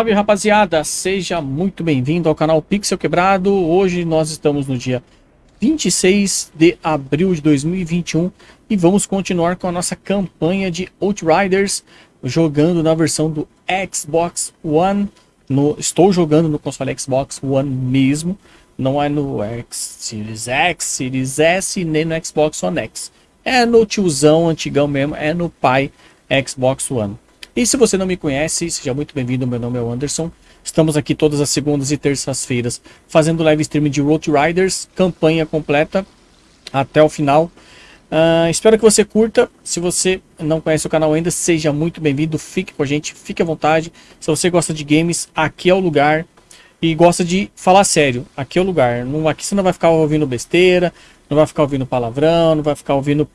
Salve rapaziada, seja muito bem-vindo ao canal Pixel Quebrado. Hoje nós estamos no dia 26 de abril de 2021 e vamos continuar com a nossa campanha de Outriders, jogando na versão do Xbox One. No, estou jogando no console Xbox One mesmo, não é no X, Series X, Series S, nem no Xbox One X. É no tiozão antigão mesmo, é no pai Xbox One. E se você não me conhece, seja muito bem-vindo, meu nome é Anderson. Estamos aqui todas as segundas e terças-feiras fazendo live stream de Road Riders, campanha completa até o final. Uh, espero que você curta. Se você não conhece o canal ainda, seja muito bem-vindo. Fique com a gente, fique à vontade. Se você gosta de games, aqui é o lugar. E gosta de falar sério, aqui é o lugar. Não, aqui você não vai ficar ouvindo besteira, não vai ficar ouvindo palavrão, não vai ficar ouvindo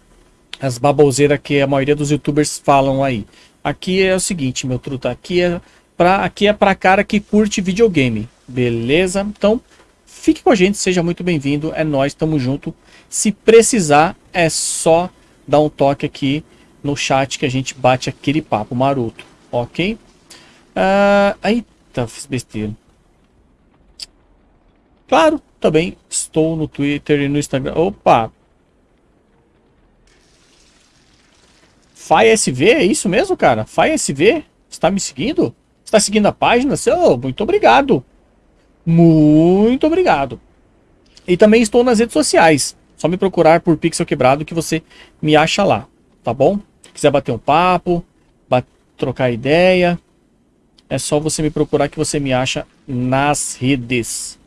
as baboseiras que a maioria dos youtubers falam aí. Aqui é o seguinte, meu truta, aqui é para aqui é para cara que curte videogame, beleza? Então, fique com a gente, seja muito bem-vindo, é nós, tamo junto. Se precisar, é só dar um toque aqui no chat que a gente bate aquele papo maroto, ok? Uh, eita, fiz besteira. Claro, também estou no Twitter e no Instagram. Opa, FaiSV, é isso mesmo, cara? FaiSV? Está me seguindo? Está seguindo a página? Oh, muito obrigado. Muito obrigado. E também estou nas redes sociais. Só me procurar por Pixel Quebrado que você me acha lá, tá bom? Se quiser bater um papo, trocar ideia, é só você me procurar que você me acha nas redes.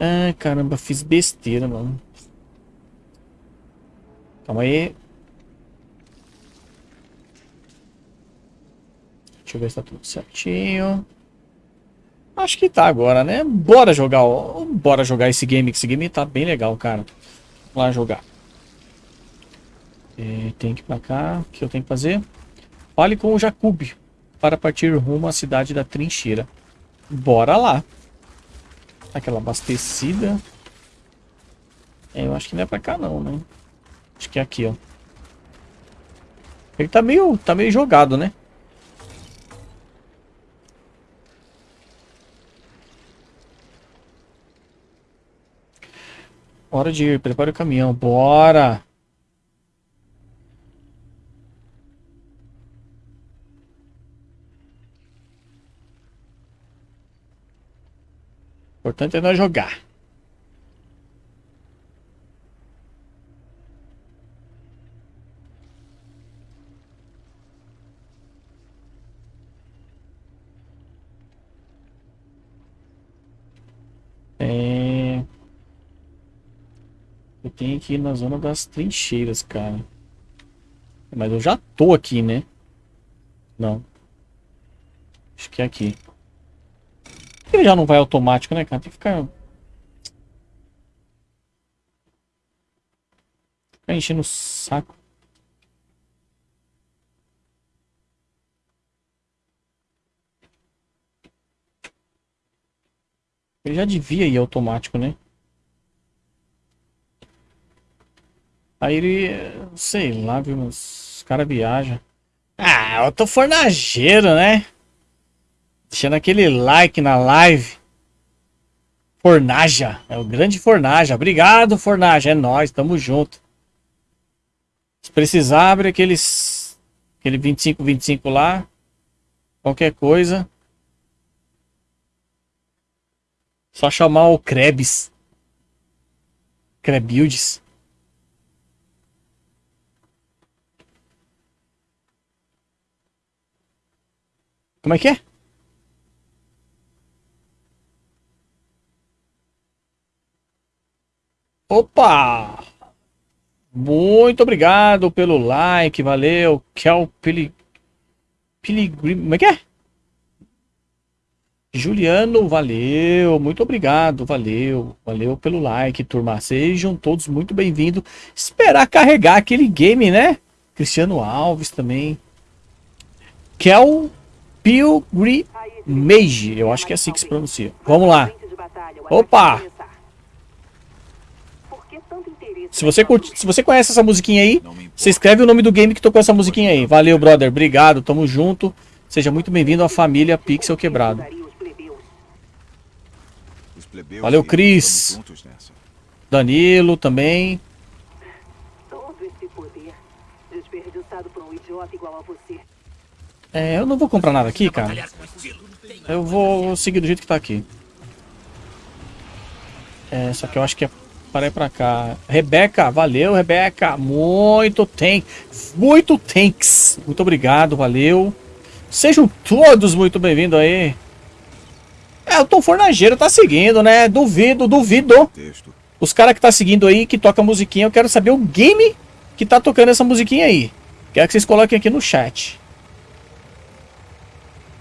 Ah, caramba, fiz besteira, mano. Calma aí. Eu ver se tá tudo certinho. Acho que tá agora, né? Bora jogar, ó. bora jogar esse game, esse game tá bem legal, cara. Vamos lá jogar. E tem que ir pra cá. O que eu tenho que fazer? Fale com o Jacob para partir rumo à cidade da trincheira. Bora lá. Aquela abastecida. É, eu acho que não é pra cá não, né? Acho que é aqui, ó. Ele tá meio, tá meio jogado, né? Hora de ir. Prepare o caminhão. Bora! O importante é nós jogar. tem aqui na zona das trincheiras, cara. Mas eu já tô aqui, né? Não. Acho que é aqui. Ele já não vai automático, né, cara? Tem que ficar... Ficar enchendo o saco. Ele já devia ir automático, né? Aí ele, sei lá, viu, os caras viajam. Ah, eu tô fornageiro, né? Deixando aquele like na live. Fornaja, é o grande Fornaja. Obrigado, Fornaja, é nós, tamo junto. Se precisar, abre aqueles aquele 25 25 lá. Qualquer coisa. Só chamar o Krebs. Krebuilds. Como é que é? Opa! Muito obrigado pelo like, valeu, Kel Pili... Piligrim... Como é que é? Juliano, valeu, muito obrigado, valeu, valeu pelo like, turma. Sejam todos muito bem-vindos. Esperar carregar aquele game, né? Cristiano Alves também. Kel Pilgrimage, eu acho que é assim que se pronuncia. Vamos lá. Opa! Se você, curte, se você conhece essa musiquinha aí, você escreve o nome do game que tocou essa musiquinha aí. Valeu, brother. Obrigado, tamo junto. Seja muito bem-vindo à família Pixel Quebrado. Valeu, Cris. Danilo também. É, eu não vou comprar nada aqui, cara. Eu vou seguir do jeito que tá aqui. É, só que eu acho que é para ir pra cá. Rebeca, valeu, Rebeca. Muito tem, muito thanks. Muito obrigado, valeu. Sejam todos muito bem-vindos aí. É, o Tom Fornageiro tá seguindo, né? Duvido, duvido. Os caras que tá seguindo aí, que toca musiquinha, eu quero saber o game que tá tocando essa musiquinha aí. Quero que vocês coloquem aqui no chat.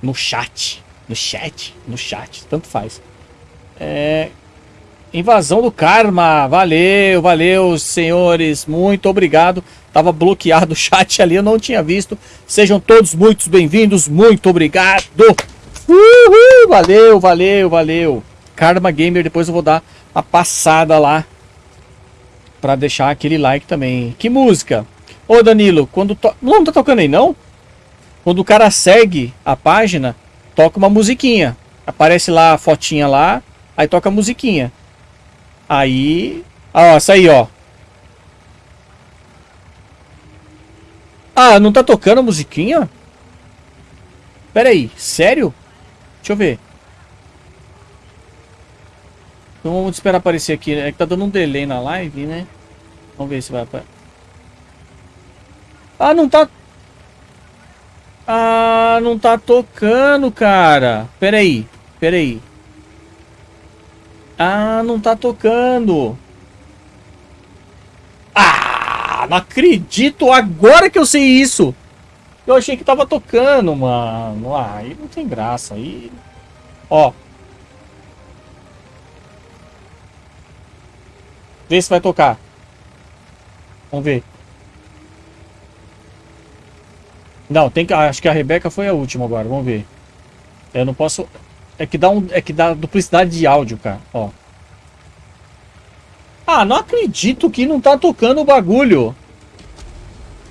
No chat. No chat. No chat. Tanto faz. É... Invasão do Karma. Valeu, valeu, senhores. Muito obrigado. Tava bloqueado o chat ali, eu não tinha visto. Sejam todos muito bem-vindos. Muito obrigado. Uhul, valeu, valeu, valeu. Karma Gamer, depois eu vou dar a passada lá. Pra deixar aquele like também. Que música? Ô Danilo, quando to... Não, não tá tocando aí não? Quando o cara segue a página, toca uma musiquinha. Aparece lá a fotinha lá, aí toca a musiquinha. Aí... Ó, essa aí, ó. Ah, não tá tocando a musiquinha? Pera aí, sério? Deixa eu ver. Então vamos esperar aparecer aqui. É que tá dando um delay na live, né? Vamos ver se vai aparecer. Ah, não tá... Ah, não tá tocando, cara. Pera aí. Pera aí. Ah, não tá tocando. Ah, não acredito. Agora que eu sei isso. Eu achei que tava tocando, mano. Ah, aí não tem graça. Aí... Ó. Vê se vai tocar. Vamos ver. Não, tem que. Acho que a Rebeca foi a última agora. Vamos ver. Eu não posso. É que dá um. É que dá duplicidade de áudio, cara. Ó. Ah, não acredito que não tá tocando o bagulho.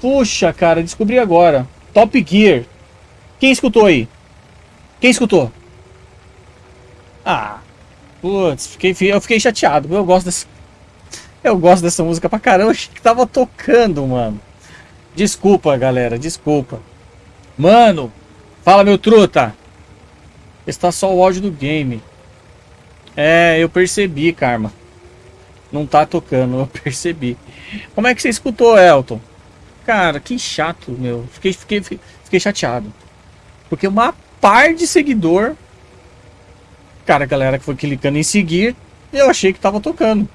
Puxa, cara, descobri agora. Top Gear. Quem escutou aí? Quem escutou? Ah. Putz, fiquei, eu fiquei chateado. Eu gosto dessa. Eu gosto dessa música pra caramba. Achei que tava tocando, mano. Desculpa, galera, desculpa. Mano, fala meu truta. Está só o áudio do game. É, eu percebi, Karma. Não tá tocando, eu percebi. Como é que você escutou, Elton? Cara, que chato, meu. Fiquei, fiquei, fiquei chateado. Porque uma par de seguidor... Cara, a galera que foi clicando em seguir, eu achei que tava tocando.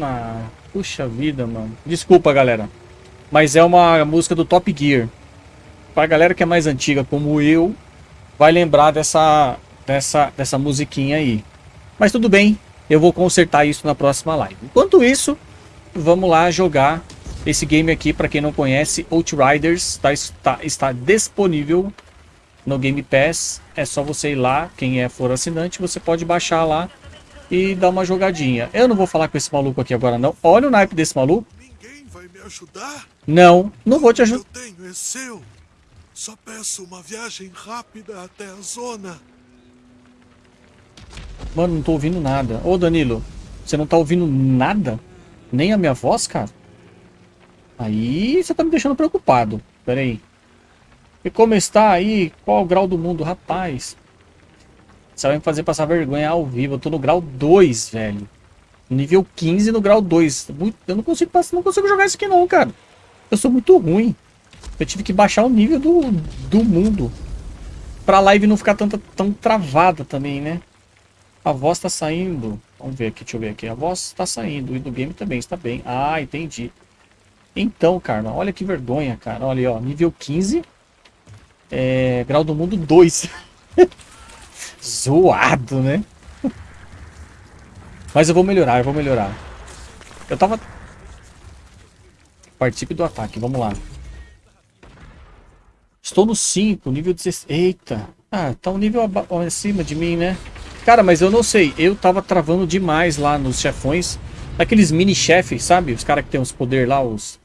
Ah, puxa vida, mano. Desculpa, galera. Mas é uma música do Top Gear. Pra galera que é mais antiga, como eu, vai lembrar dessa, dessa, dessa musiquinha aí. Mas tudo bem, eu vou consertar isso na próxima live. Enquanto isso, vamos lá jogar esse game aqui. Para quem não conhece, Outriders tá, está, está disponível no Game Pass. É só você ir lá, quem é for assinante, você pode baixar lá e dar uma jogadinha. Eu não vou falar com esse maluco aqui agora não. Olha o naipe desse maluco ajudar? Não, não vou te ajudar. Eu tenho é seu. Só peço uma viagem rápida até a zona. Mano, não tô ouvindo nada. Ô, Danilo, você não tá ouvindo nada? Nem a minha voz, cara? Aí você tá me deixando preocupado. Pera aí. E como está aí? Qual o grau do mundo? Rapaz. Você vai me fazer passar vergonha ao vivo. Eu tô no grau 2, velho. Nível 15 no grau 2. Eu não consigo, não consigo jogar isso aqui não, cara. Eu sou muito ruim. Eu tive que baixar o nível do, do mundo. Pra live não ficar tanta, tão travada também, né? A voz tá saindo. Vamos ver aqui, deixa eu ver aqui. A voz está saindo e do game também está bem. Ah, entendi. Então, Karma, olha que vergonha, cara. Olha aí, ó, nível 15. É, grau do mundo 2. Zoado, né? Mas eu vou melhorar, eu vou melhorar. Eu tava... Participe do ataque, vamos lá. Estou no 5, nível 16. Eita. Ah, tá um nível acima de mim, né? Cara, mas eu não sei. Eu tava travando demais lá nos chefões. Aqueles mini-chefes, sabe? Os caras que tem os poderes lá, os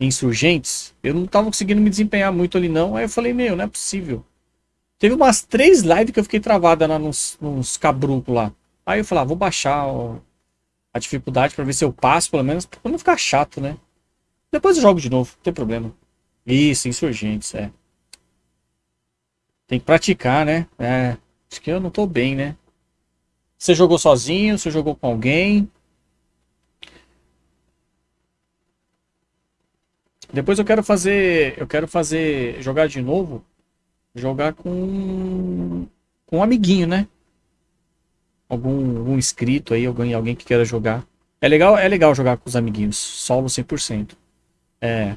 insurgentes. Eu não tava conseguindo me desempenhar muito ali, não. Aí eu falei, meu, não é possível. Teve umas três lives que eu fiquei travada lá nos, nos cabrucos lá. Aí eu falei, ah, vou baixar ó, a dificuldade pra ver se eu passo, pelo menos, pra não ficar chato, né? Depois eu jogo de novo, não tem problema. Isso, insurgentes, é. Tem que praticar, né? É. Acho que eu não tô bem, né? Você jogou sozinho? Você jogou com alguém? Depois eu quero fazer. Eu quero fazer. Jogar de novo. Jogar com. Com um amiguinho, né? Algum, algum inscrito aí, alguém, alguém que queira jogar. É legal, é legal jogar com os amiguinhos. Solo 100%. É.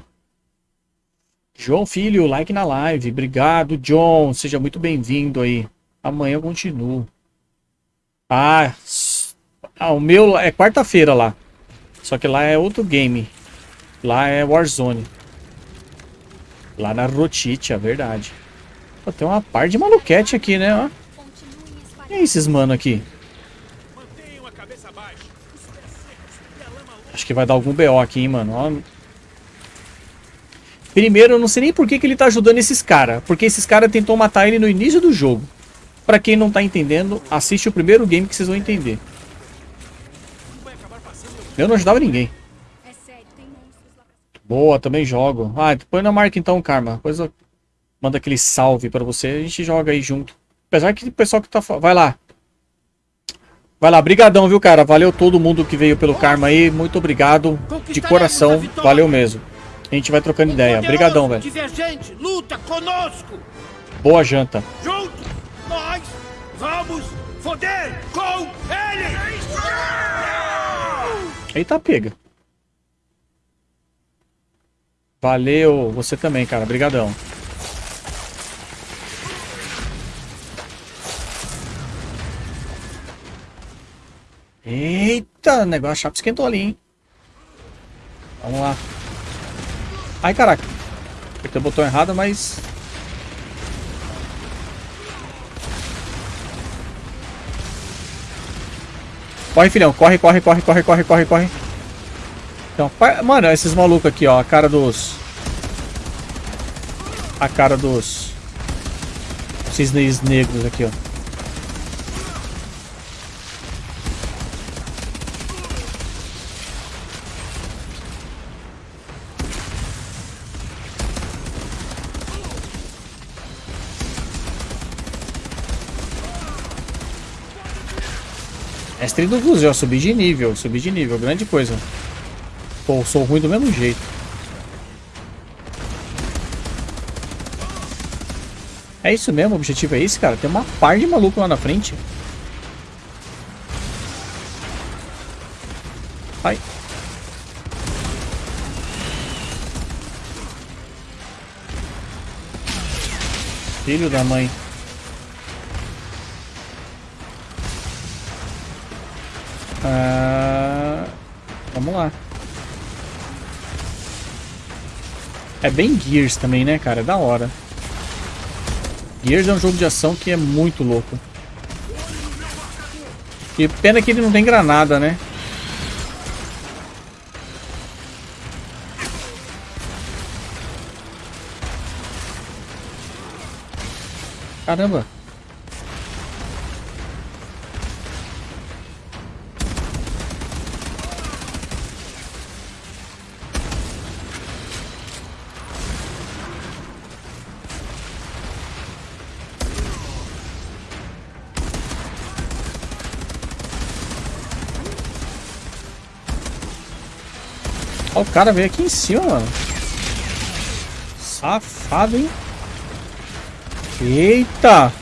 João Filho, like na live. Obrigado, John. Seja muito bem-vindo aí. Amanhã eu continuo. Ah, ah o meu é quarta-feira lá. Só que lá é outro game. Lá é Warzone. Lá na Rotite, é verdade. Pô, tem uma par de maluquete aqui, né? Ó. E é esses mano aqui? Acho que vai dar algum BO aqui, hein, mano. Ó. Primeiro, eu não sei nem por que, que ele tá ajudando esses caras. Porque esses caras tentou matar ele no início do jogo. Pra quem não tá entendendo, assiste o primeiro game que vocês vão entender. Eu não ajudava ninguém. Boa, também jogo. Ah, põe na marca então, Karma. Depois eu mando aquele salve pra você. A gente joga aí junto. Apesar que o pessoal que tá... Vai lá. Vai lá, brigadão, viu, cara? Valeu todo mundo que veio pelo Karma aí. Muito obrigado. De coração. Valeu mesmo. A gente vai trocando ideia. Obrigadão, velho. Divergente, luta conosco. Boa janta. Juntos, nós vamos foder com ele. Eita, pega. Valeu, você também, cara. Obrigadão. Eita, negócio chato esquentou ali, hein? Vamos lá. Ai, caraca. Apertei o botão errado, mas... Corre, filhão. Corre, corre, corre, corre, corre, corre, corre. Então, mano, esses malucos aqui, ó. A cara dos... A cara dos... Cisnes negros aqui, ó. Mestre do Guzel, subi de nível, subi de nível, grande coisa. Pô, sou ruim do mesmo jeito. É isso mesmo, o objetivo é esse, cara. Tem uma par de maluco lá na frente. Ai. Filho da mãe. Ah, vamos lá. É bem Gears também, né, cara? É da hora. Gears é um jogo de ação que é muito louco. E pena que ele não tem granada, né? Caramba. Cara veio aqui em cima, mano. Safado, hein? Eita!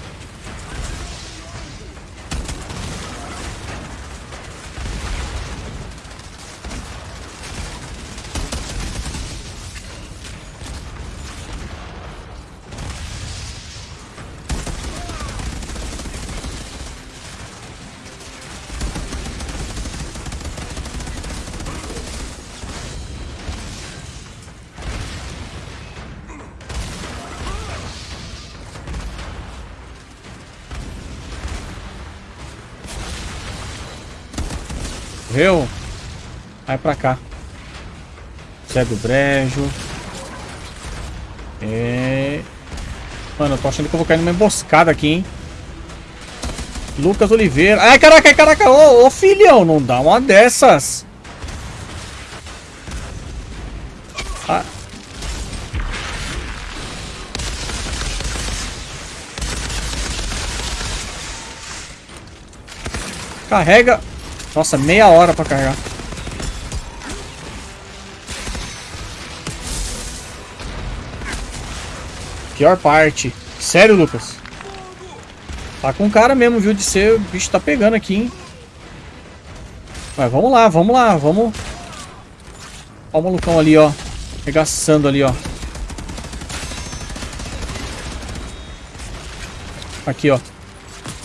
Viu? Vai pra cá. Zé do Brejo. É... Mano, eu tô achando que eu vou cair numa emboscada aqui, hein? Lucas Oliveira. Ai, caraca, caraca. Ô, ô, filhão, não dá uma dessas. Ah. Carrega. Nossa, meia hora pra carregar. Pior parte. Sério, Lucas? Tá com cara mesmo, viu? De ser. O bicho tá pegando aqui, hein? Mas vamos lá, vamos lá, vamos. Ó o malucão ali, ó. Regaçando ali, ó. Aqui, ó.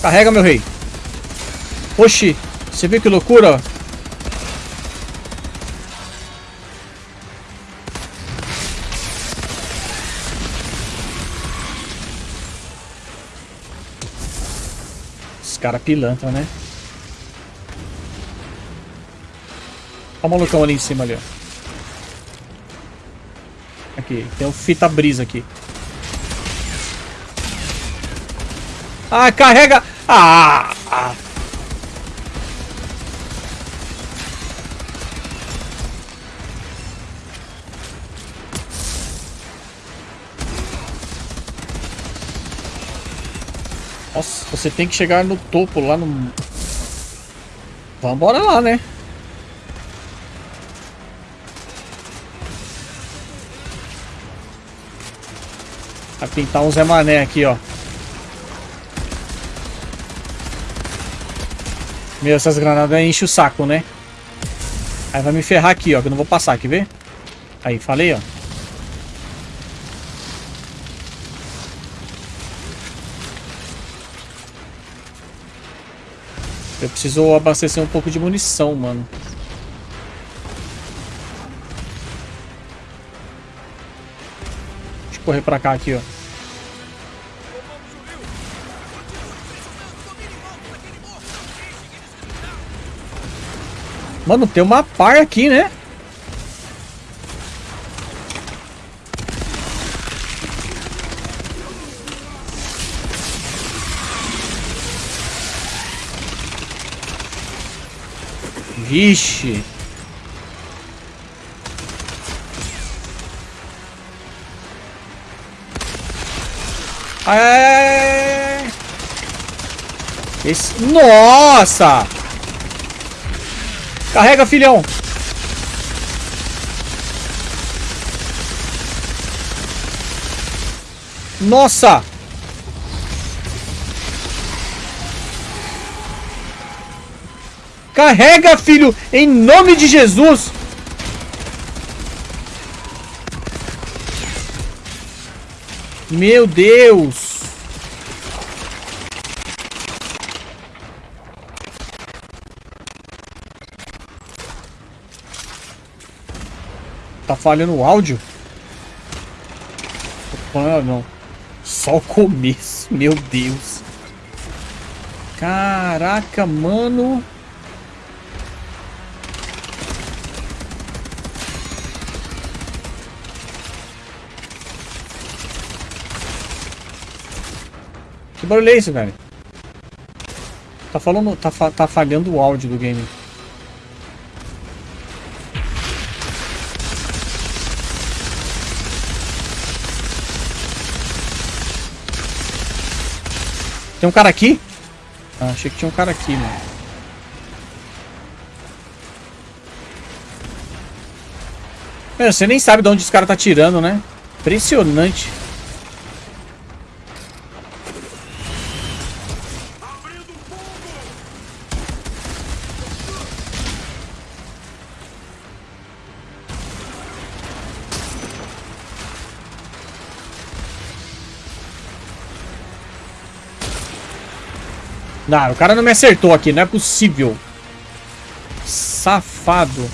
Carrega, meu rei. Oxi. Você viu que loucura, ó? cara pilantra, né? Olha o malucão ali em cima ali, ó. Aqui, tem um fita brisa aqui. Ah, carrega! Ah! ah. Você tem que chegar no topo, lá no... Vambora lá, né? Vai pintar um Zé Mané aqui, ó. Meu, essas granadas enchem o saco, né? Aí vai me ferrar aqui, ó, que eu não vou passar, quer ver? Aí, falei, ó. Eu preciso abastecer um pouco de munição, mano. Deixa eu correr pra cá aqui, ó. Mano, tem uma par aqui, né? Vixe. É... Esse... Nossa! Carrega, filhão! Nossa! Carrega, filho, em nome de Jesus. Meu Deus. Tá falhando o áudio? Ah, não. Só o começo, meu Deus. Caraca, mano. Que barulho é esse, velho? Tá falando. Tá, tá falhando o áudio do game. Tem um cara aqui? Ah, achei que tinha um cara aqui, mano. Meu, você nem sabe de onde esse cara tá tirando, né? Impressionante. Não, o cara não me acertou aqui. Não é possível. Safado.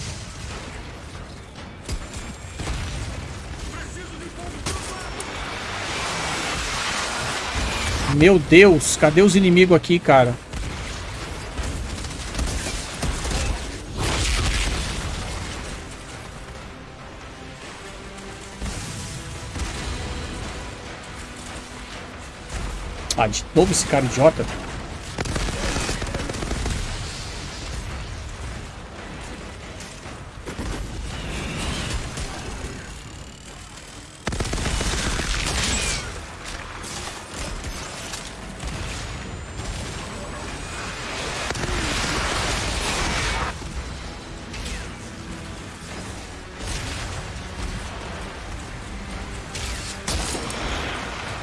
Meu Deus, cadê os inimigos aqui, cara? Ah, de novo esse cara idiota.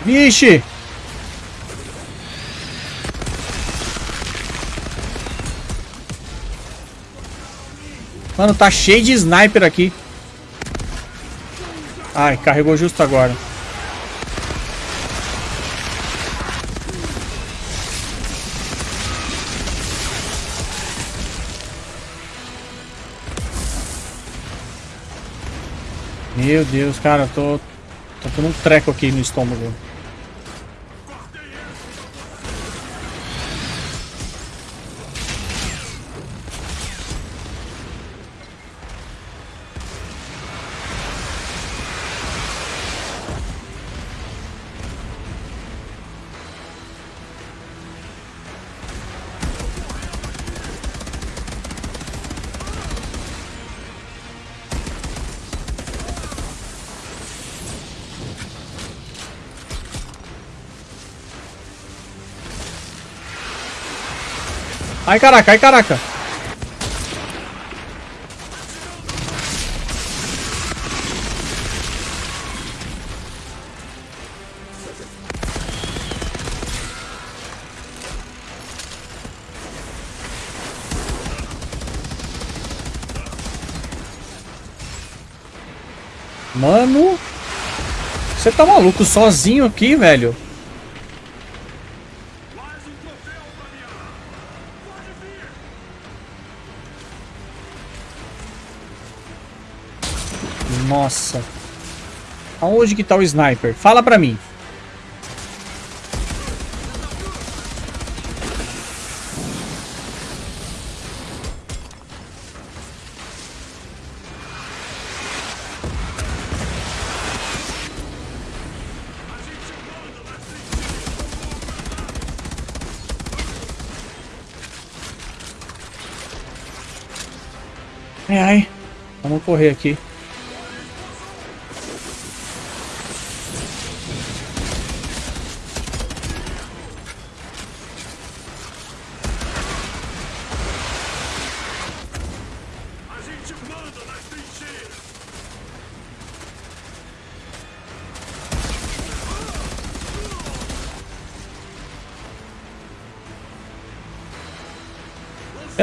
Vixe! Mano, tá cheio de sniper aqui. Ai, carregou justo agora. Meu Deus, cara, tô... Tô com um treco aqui no estômago. Ai, caraca, ai, caraca. Mano, você tá maluco sozinho aqui, velho? Nossa. Aonde que tá o sniper? Fala pra mim. Ai, ai. Vamos correr aqui.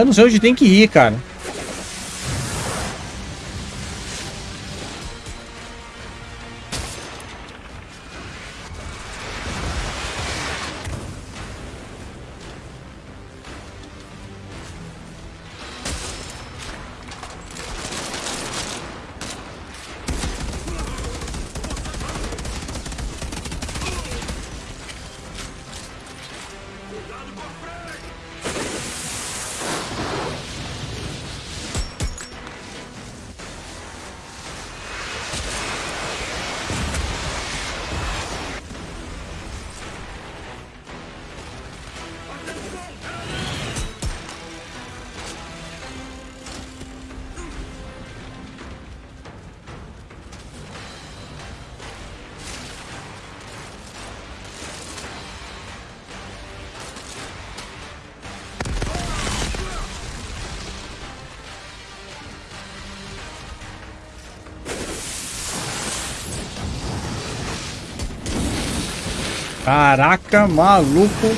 Não sei onde tem que ir, cara. Caraca, maluco.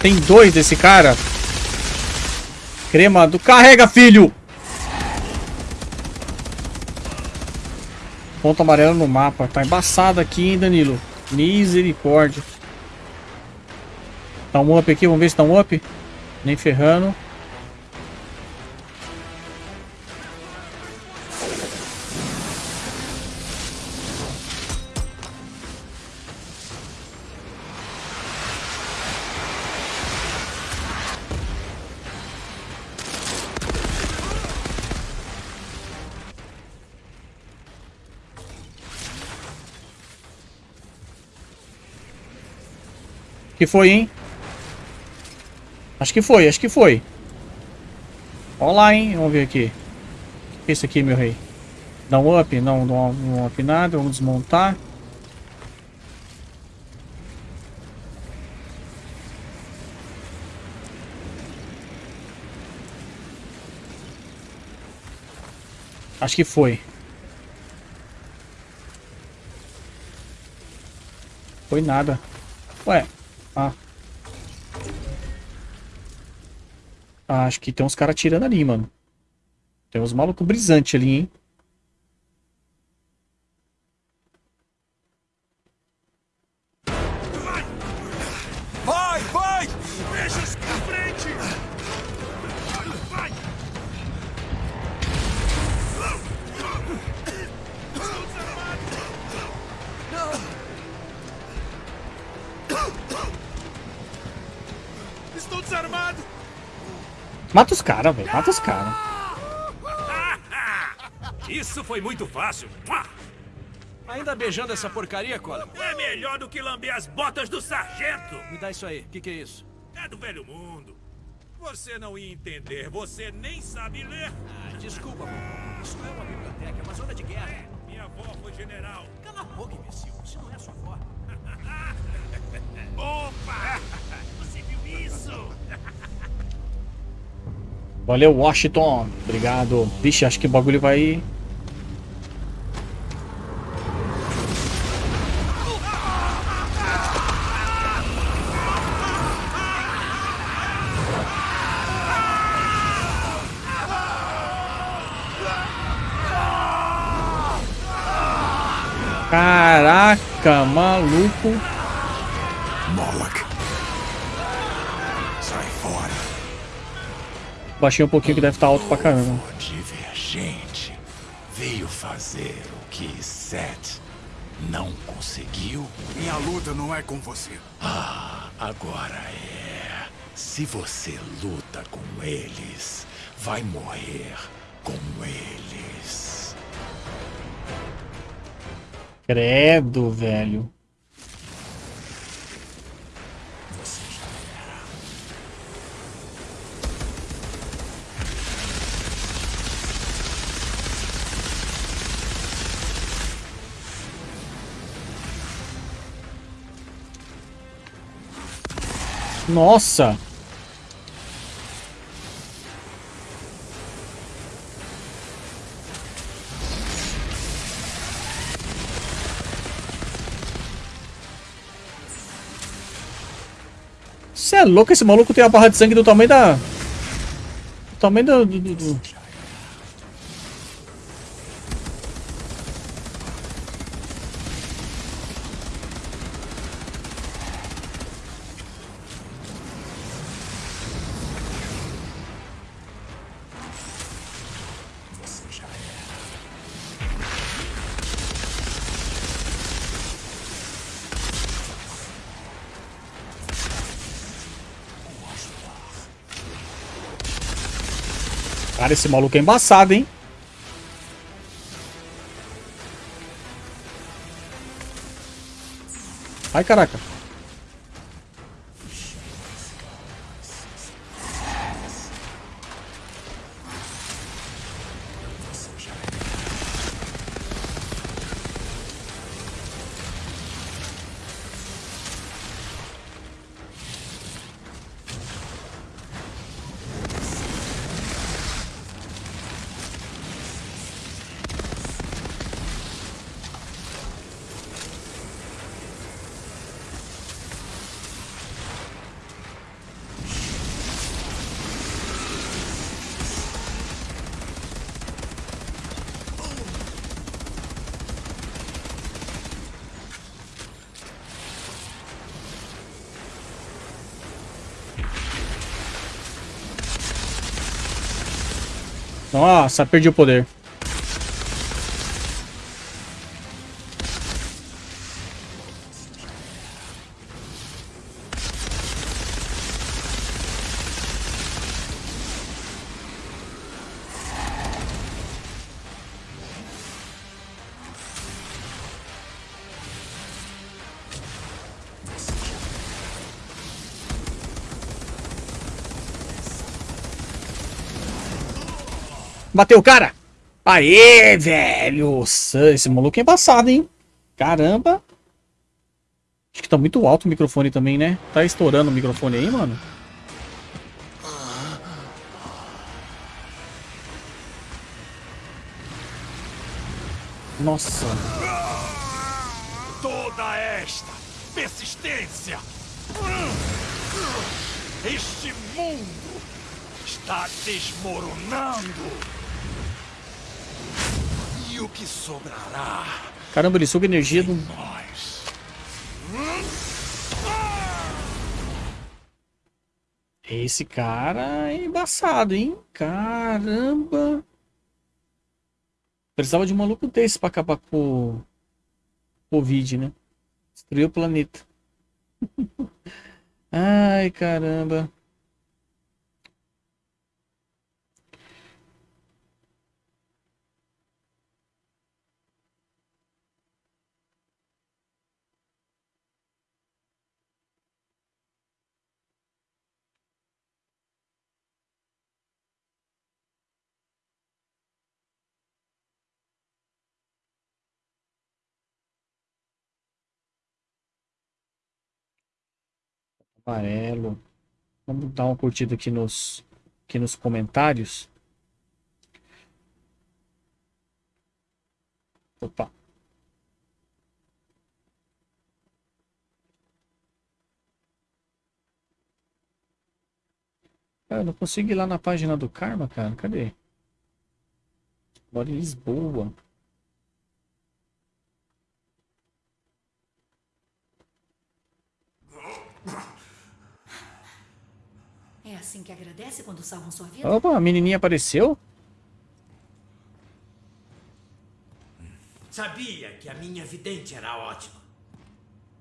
Tem dois desse cara. Crema do... Carrega, filho! Ponto amarelo no mapa. Tá embaçado aqui, hein, Danilo? Misericórdia. Tá um up aqui, vamos ver se tá um up. Nem ferrando. Que foi, hein? Acho que foi, acho que foi. Olha lá, hein? Vamos ver aqui. O que é isso aqui, meu rei? Dá um up? Não, não, um up nada. Vamos desmontar. Acho que foi. Foi nada. Ué. Ah. ah acho que tem uns caras tirando ali, mano. Tem uns malucos brisantes ali, hein? Caras, velho. Mata os caras. Isso foi muito fácil. Ainda beijando essa porcaria, Colin? É melhor do que lamber as botas do sargento. Me dá isso aí. O que, que é isso? É do velho mundo. Você não ia entender. Você nem sabe ler. Ah, desculpa, pô. Isso não é uma biblioteca, é uma zona de guerra. Minha avó foi general. Cala a boca, imbecil. Isso não é sua avó. Opa! Valeu, Washington. Obrigado. Vixe, acho que o bagulho vai... Caraca, maluco. Moloch. Baixei um pouquinho que deve estar alto pra caramba. O divergente veio fazer o que Seth não conseguiu. Minha luta não é com você. Ah, agora é. Se você luta com eles, vai morrer com eles. Credo, velho. Nossa! Você é louco? Esse maluco tem a barra de sangue do tamanho da... Do tamanho do... do, do- esse maluco é embaçado, hein? Ai, caraca. Nossa, perdi o poder. Bateu o cara! Aê, velho! Esse maluco é embaçado, hein? Caramba! Acho que tá muito alto o microfone também, né? Tá estourando o microfone aí, mano? Nossa. Toda esta persistência. Este mundo está desmoronando. E o que sobrará? Caramba, ele suga energia do. Nós. Esse cara é embaçado, hein? Caramba. Precisava de um maluco desse pra acabar com o Covid, né? Destruiu o planeta. Ai, caramba. Amarelo. Vamos dar uma curtida aqui nos, aqui nos comentários. Opa. Ah, eu não consigo ir lá na página do Karma, cara. Cadê? Moro em Lisboa. É assim que agradece quando salvam sua vida? Opa, a menininha apareceu? Sabia que a minha vidente era ótima.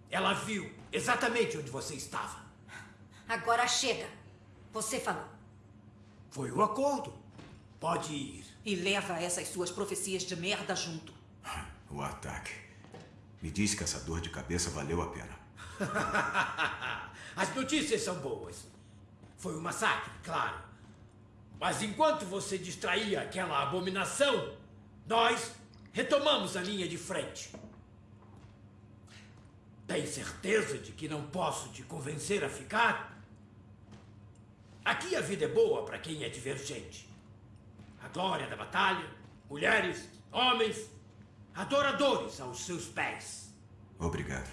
Ela viu exatamente onde você estava. Agora chega. Você falou. Foi o acordo. Pode ir. E leva essas suas profecias de merda junto. O ataque. Me diz que essa dor de cabeça valeu a pena. As notícias são boas. Foi um massacre, claro. Mas enquanto você distraía aquela abominação, nós retomamos a linha de frente. Tem certeza de que não posso te convencer a ficar? Aqui a vida é boa para quem é divergente. A glória da batalha, mulheres, homens, adoradores aos seus pés. Obrigado.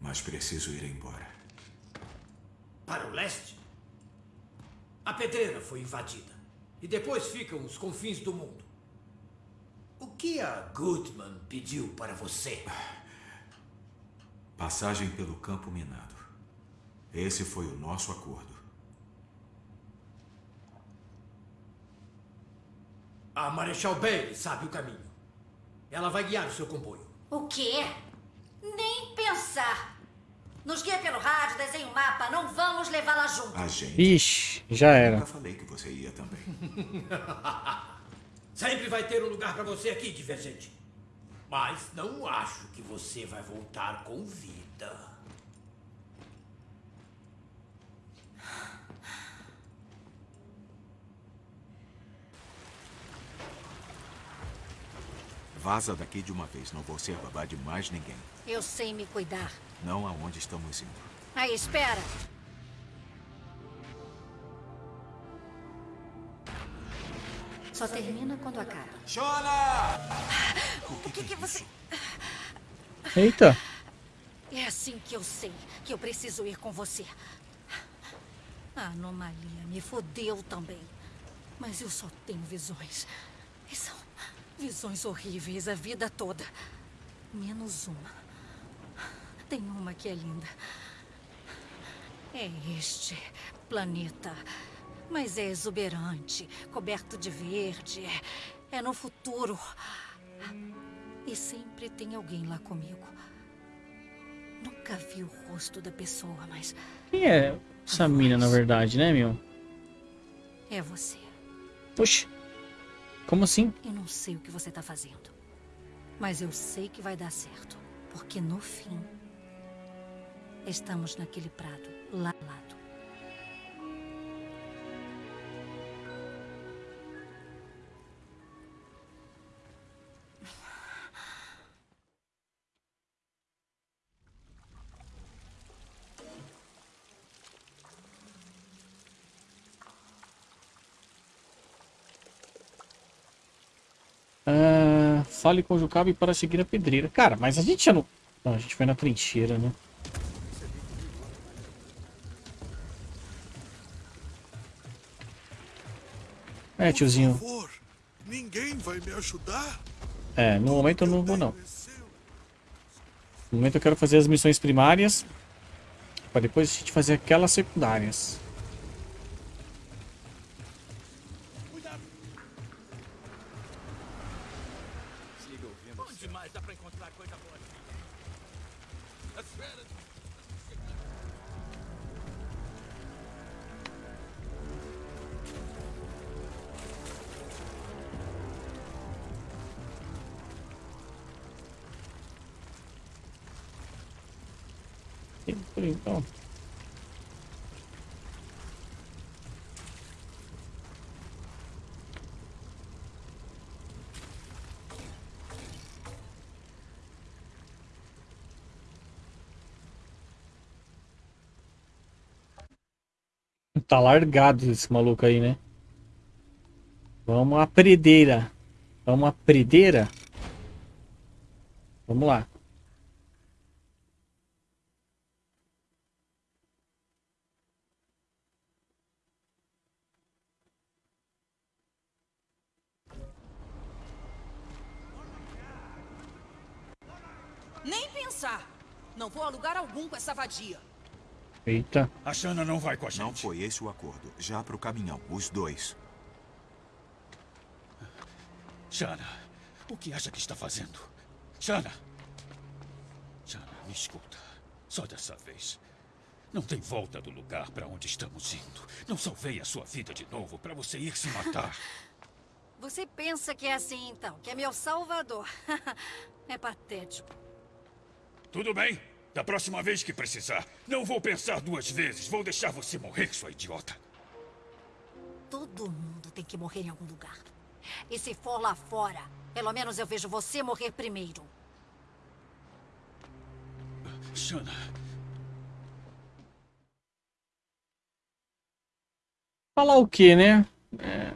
Mas preciso ir embora. Para o leste, a pedreira foi invadida. E depois ficam os confins do mundo. O que a Goodman pediu para você? Passagem pelo campo minado. Esse foi o nosso acordo. A Marechal Bailey sabe o caminho. Ela vai guiar o seu comboio. O quê? Nem pensar. Nos guia pelo rádio, desenha um mapa. Não vamos levá-la junto. A gente. Ixi, já era. Nunca falei que você ia também. Sempre vai ter um lugar para você aqui, divergente. Mas não acho que você vai voltar com vida. Vaza daqui de uma vez. Não vou ser babá de mais ninguém. Eu sei me cuidar. Não aonde estamos indo. Aí, espera. Só termina quando acaba. O que, que você... Eita. É assim que eu sei que eu preciso ir com você. A anomalia me fodeu também. Mas eu só tenho visões. E são visões horríveis a vida toda. Menos uma. Tem uma que é linda. É este planeta. Mas é exuberante, coberto de verde. É no futuro. E sempre tem alguém lá comigo. Nunca vi o rosto da pessoa, mas Quem é essa mina, na verdade, né, meu? é você. Oxi. Como assim? Eu não sei o que você tá fazendo. Mas eu sei que vai dar certo. Porque no fim. Estamos naquele prado, lá ao lado. Fale com o Jucabe para seguir a pedreira. Cara, mas a gente já não... Não, a gente foi na trincheira, né? É, tiozinho. Por favor, ninguém vai me ajudar? É, no momento eu não vou, não. No momento eu quero fazer as missões primárias. Pra depois a gente fazer aquelas secundárias. Então. Tá largado esse maluco aí, né? Vamos à predeira. Vamos à predeira? Vamos lá. Algum com essa vadia. Eita. A Shanna não vai com a gente. Não foi esse o acordo. Já pro caminhão, os dois. Shanna, o que acha que está fazendo? Shanna! Shanna, me escuta. Só dessa vez. Não tem volta do lugar para onde estamos indo. Não salvei a sua vida de novo para você ir se matar. Você pensa que é assim então, que é meu salvador. é patético. Tudo bem. Da próxima vez que precisar, não vou pensar duas vezes. Vou deixar você morrer, sua idiota. Todo mundo tem que morrer em algum lugar. E se for lá fora, pelo menos eu vejo você morrer primeiro. Shanna, Falar o que, né? É,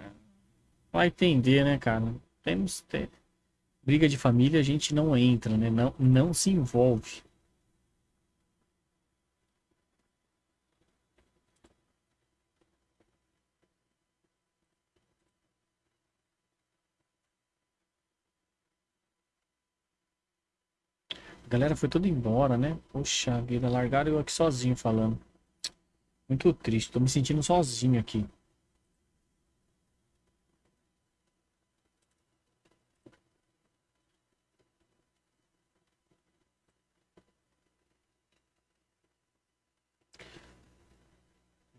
vai entender, né, cara? Temos. te- Briga de família a gente não entra, né? Não, não se envolve. A galera foi toda embora, né? Poxa vida, largaram eu aqui sozinho falando. Muito triste, tô me sentindo sozinho aqui.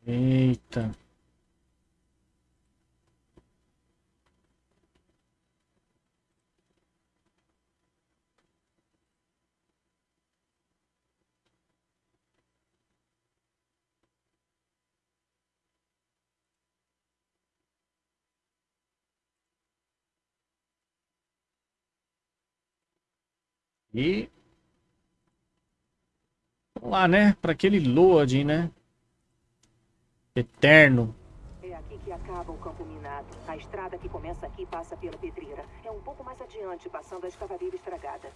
Eita. E vamos lá, né? Para aquele loading, né? Eterno. É aqui que acaba o campo minado. A estrada que começa aqui passa pela pedreira. É um pouco mais adiante, passando a escavadeira estragada.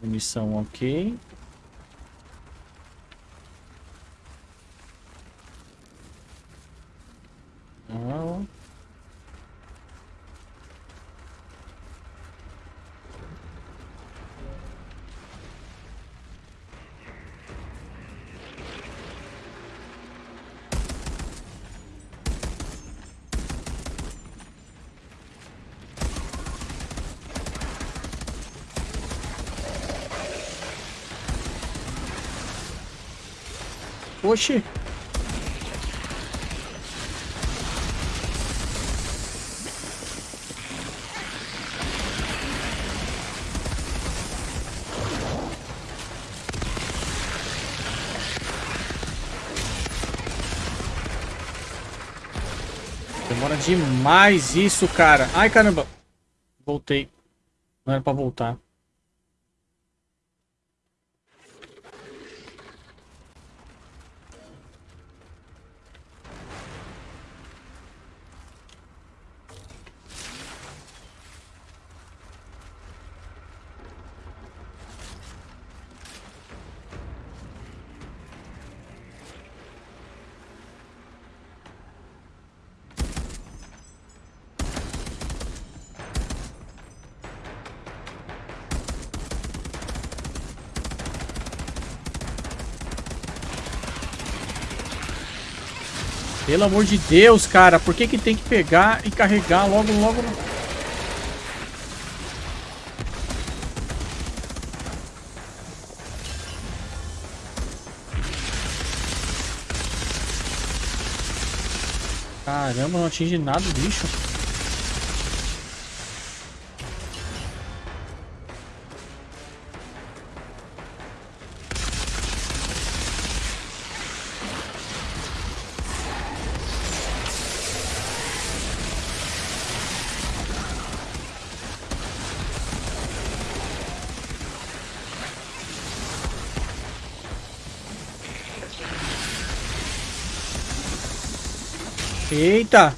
Munição ok. Não. Oxi. Demora demais isso, cara. Ai, caramba. Voltei. Não era pra voltar. Pelo amor de Deus, cara. Por que que tem que pegar e carregar logo, logo... Caramba, não atinge nada o bicho. Eita!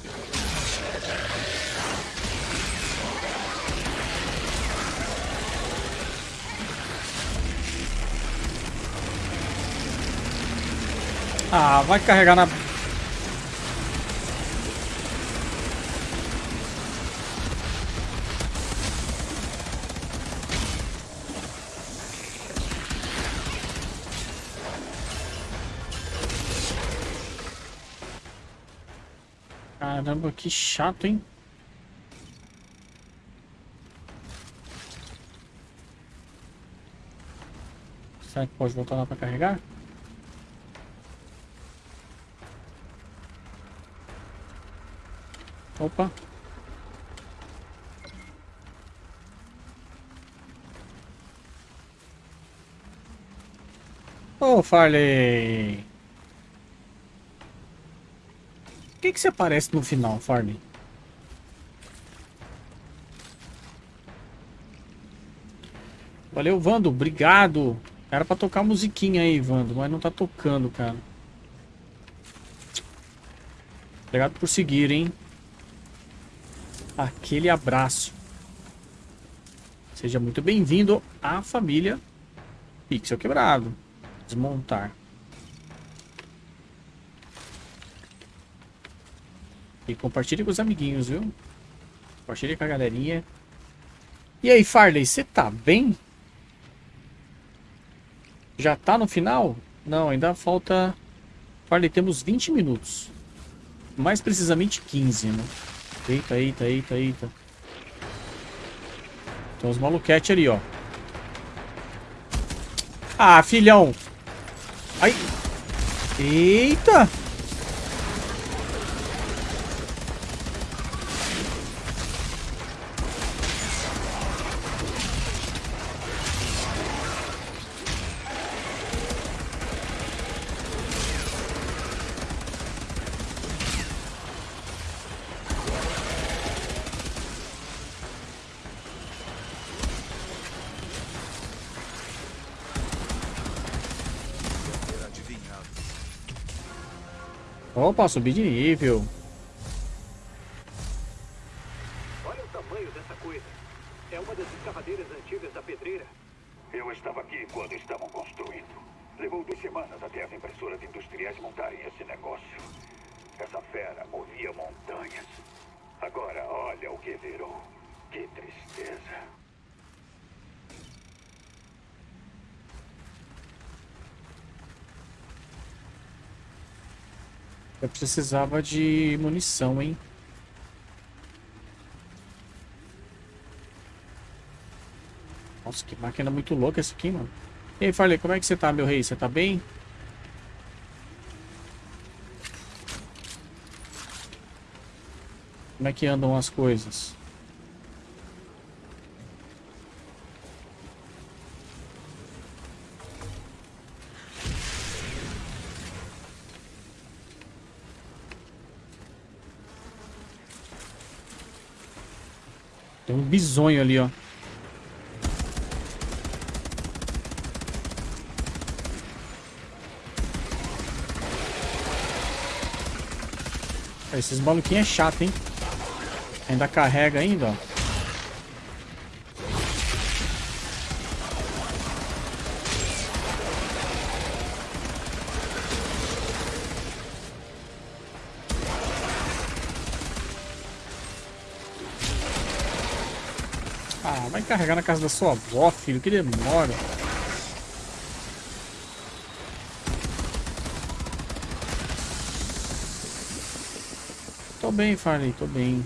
Ah, vai carregar na... que chato, hein? Será que pode voltar lá para carregar? Opa. Oh, Farley. Por que, você aparece no final, Farley? Valeu, Vando. Obrigado. Era pra tocar musiquinha aí, Vando, mas não tá tocando, cara. Obrigado por seguir, hein? Aquele abraço. Seja muito bem-vindo à família Pixel Quebrado. Desmontar. E compartilhe com os amiguinhos, viu? Compartilhe com a galerinha. E aí, Farley, você tá bem? Já tá no final? Não, ainda falta... Farley, temos 20 minutos. Mais precisamente 15, né? Eita, eita, eita, eita. Tem uns maluquete ali, ó. Ah, filhão. Ai. Eita. Opa, subir de nível. Olha o tamanho dessa coisa. É uma das escavadeiras antigas da pedreira. Eu estava aqui quando estavam construindo. Levou duas semanas até as impressoras industriais montarem esse negócio. Essa fera movia montanhas. Agora olha o que virou. Que tristeza. Eu precisava de munição, hein? Nossa, que máquina muito louca essa aqui, mano. E aí, Farley, como é que você tá, meu rei? Você tá bem? Como é que andam as coisas? Tem um bisonho ali, ó. Esses maluquinhos é chato, hein? Ainda carrega ainda, ó. Vai carregar na casa da sua avó, filho. Que demora. Tô bem, Farley, tô bem.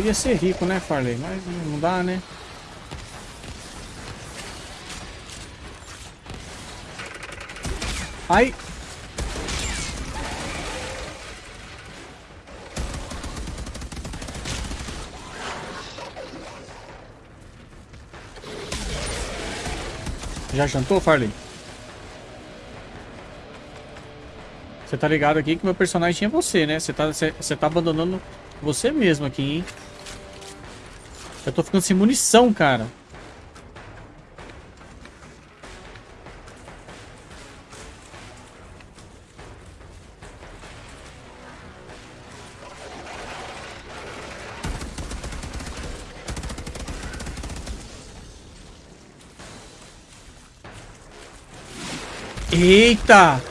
Queria ser rico, né, Farley? Mas não dá, né? Ai! Já jantou, Farley? Você tá ligado aqui que meu personagem é você, né? Você tá, você, tá abandonando você mesmo aqui, hein? Eu tô ficando sem munição, cara. Eita!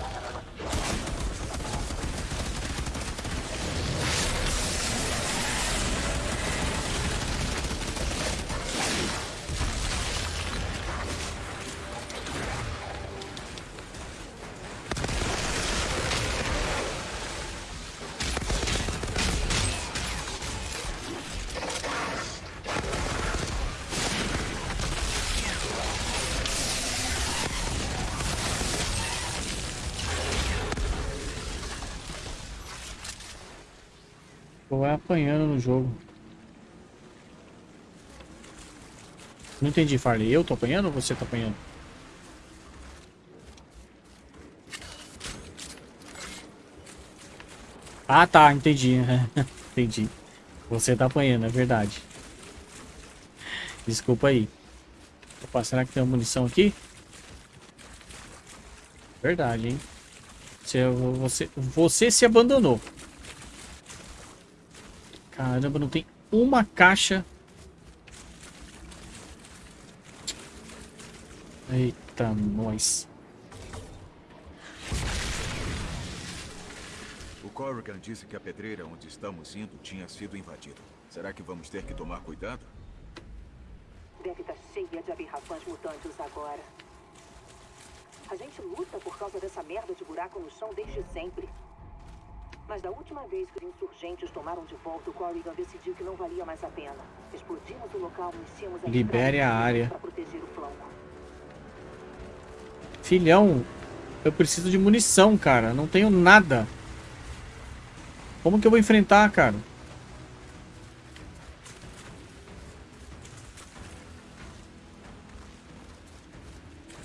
Não entendi, Farley. Eu tô apanhando ou você tá apanhando? Ah, tá. Entendi. entendi. Você tá apanhando, é verdade. Desculpa aí. Opa, será que tem uma munição aqui? Verdade, hein? Você, você, você se abandonou. Caramba, não tem uma caixa. Eita, nós. O Corrigan disse que a pedreira onde estamos indo tinha sido invadida. Será que vamos ter que tomar cuidado? Deve estar cheia de abirrafãs mutantes agora. A gente luta por causa dessa merda de buraco no chão desde sempre. Mas da última vez que os insurgentes tomaram de volta, o Corrigan decidiu que não valia mais a pena. Explodimos o local e enchemos a Libere a área. para proteger o flanco. Filhão, eu preciso de munição, cara. Não tenho nada. Como que eu vou enfrentar, cara?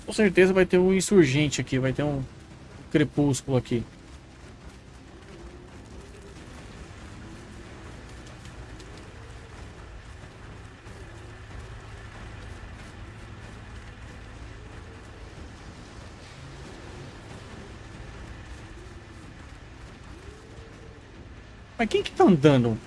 Com certeza vai ter um insurgente aqui, vai ter um crepúsculo aqui. Mas quem que tá andando?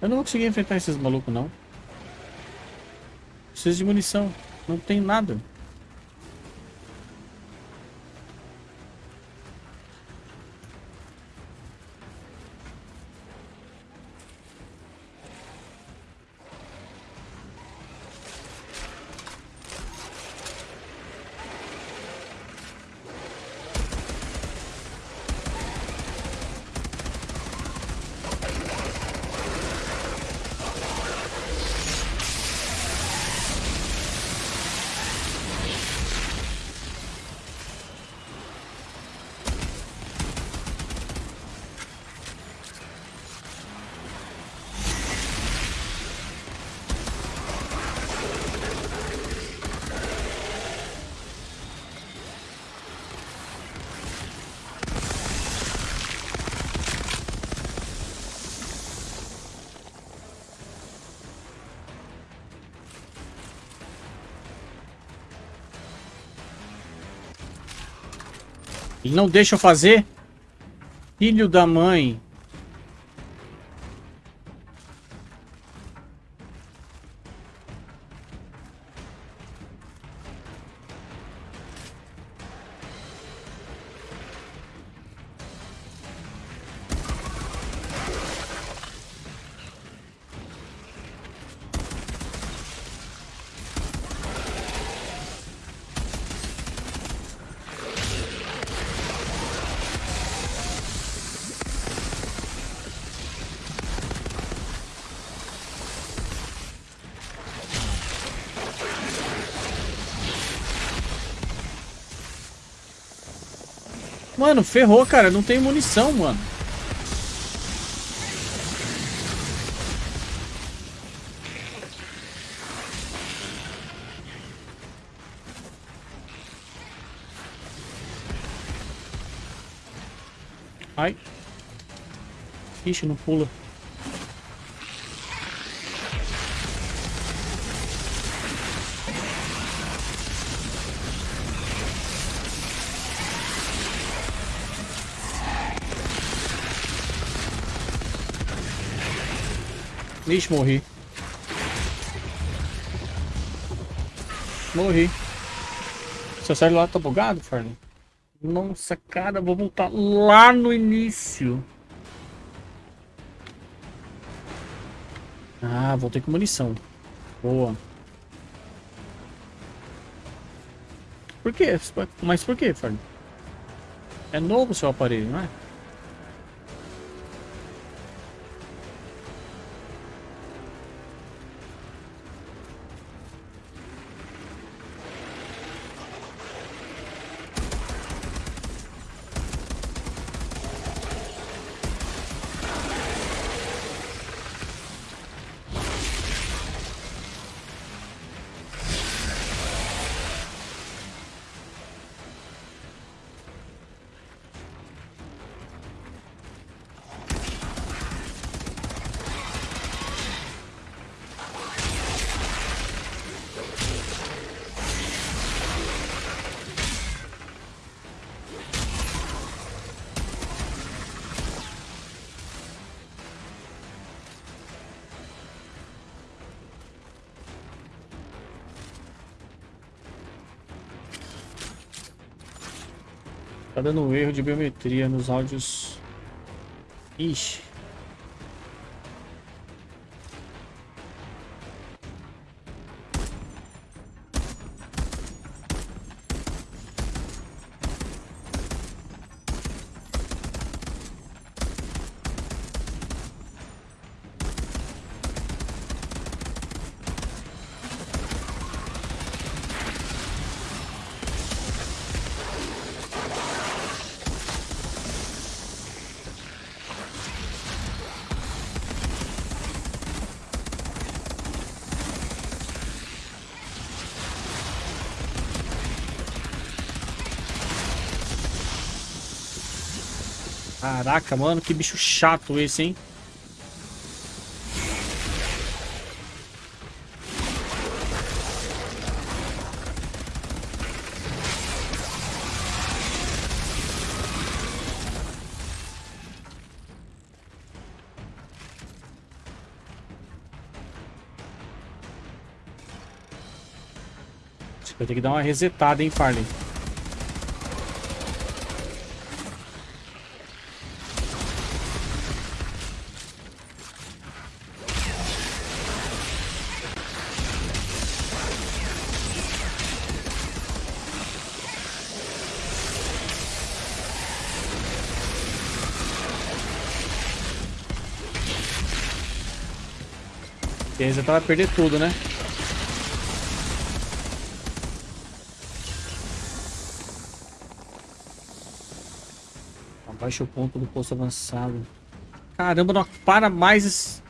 Eu não vou conseguir enfrentar esses malucos, não. Preciso de munição. Não tem nada. Ele não deixa eu fazer? Filho da mãe. Mano, ferrou, cara. Não tem munição, mano. Ai. Ixi, não pula. Morri. Morri. Seu celular tá bugado, Farley? Nossa, cara, vou voltar lá no início. Ah, voltei com munição. Boa. Por quê? Mas por quê, Farley? É novo o seu aparelho, não é? Dando um erro de biometria nos áudios. Ixi. Caraca, mano, que bicho chato esse, hein? Vai ter que dar uma resetada, hein, Farley? Beleza, então vai perder tudo, né? Abaixa o ponto do posto avançado. Caramba, não para mais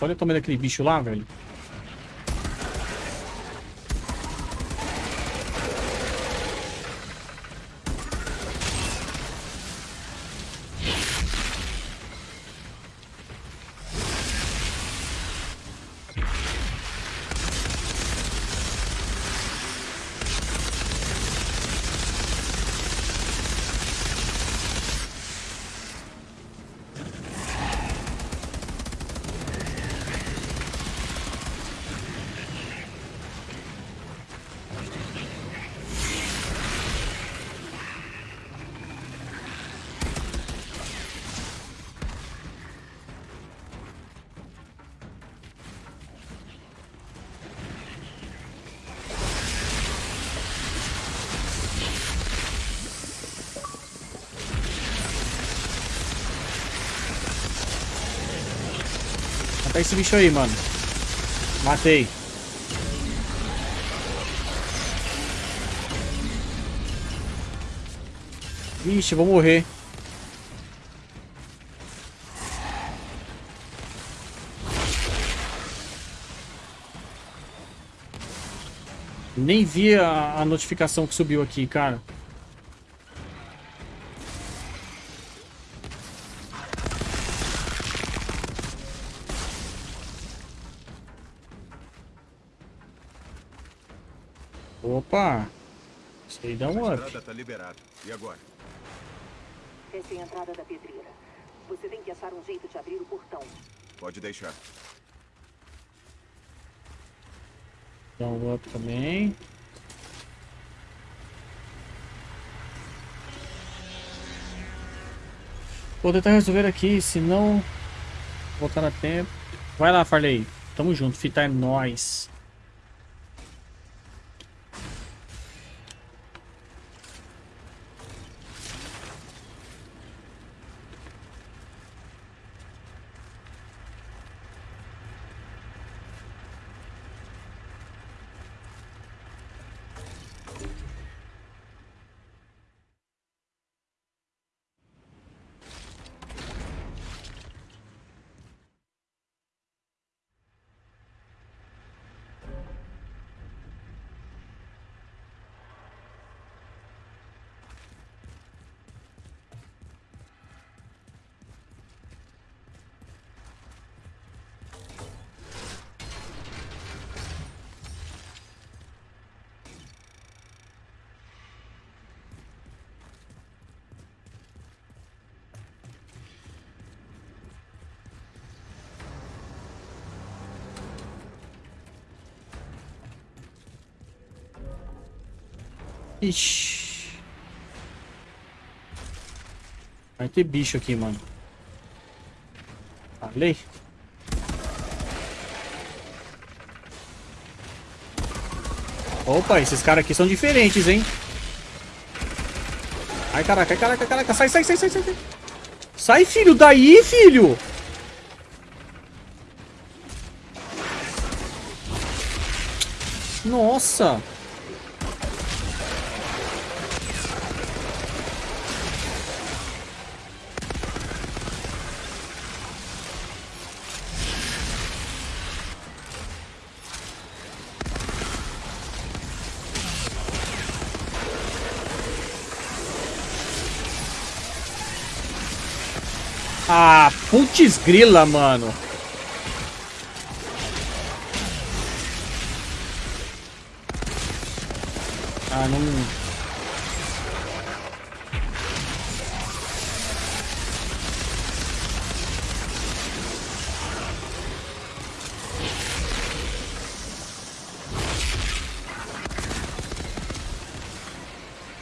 Olha o tamanho daquele bicho lá, velho. Esse bicho aí, mano. Matei. Vixe, vou morrer. Nem vi a, a notificação que subiu aqui, cara. Opa! Isso aí dá um A up. estrada tá liberada. E agora? Essa é a entrada da pedreira. Você tem que achar um jeito de abrir o portão. Pode deixar. Dá um up também. Vou tentar resolver aqui, senão voltar a tempo. Vai lá, Farley. Tamo junto, fita é nóis. Ixi. Vai ter bicho aqui, mano. Falei. Opa, esses caras aqui são diferentes, hein? Ai, caraca, ai, caraca, caraca. Sai, sai, sai, sai, sai. sai. Filho, daí, filho. Nossa. Ah, putz grila, mano. Ah, não...